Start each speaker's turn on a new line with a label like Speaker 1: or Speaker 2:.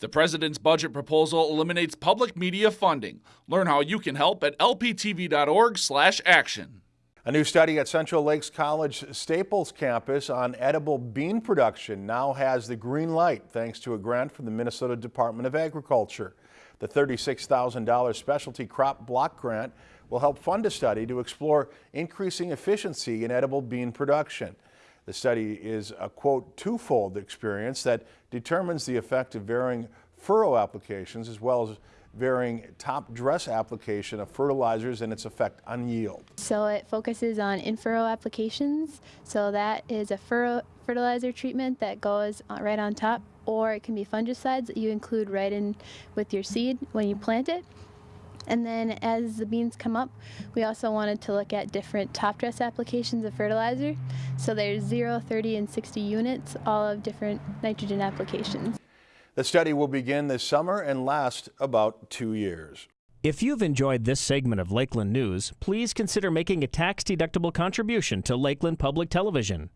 Speaker 1: The president's budget proposal eliminates public media funding. Learn how you can help at lptv.org/action.
Speaker 2: A new study at Central Lakes College Staples campus on edible bean production now has the green light thanks to a grant from the Minnesota Department of Agriculture. The $36,000 specialty crop block grant will help fund a study to explore increasing efficiency in edible bean production. The study is a quote twofold experience that determines the effect of varying furrow applications as well as varying top dress application of fertilizers and its effect on yield.
Speaker 3: So it focuses on in-furrow applications. So that is a furrow fertilizer treatment that goes right on top or it can be fungicides that you include right in with your seed when you plant it. And then as the beans come up, we also wanted to look at different top dress applications of fertilizer. So there's 0, 30, and 60 units, all of different nitrogen applications.
Speaker 2: The study will begin this summer and last about two years.
Speaker 4: If you've enjoyed this segment of Lakeland News, please consider making a tax-deductible contribution to Lakeland Public Television.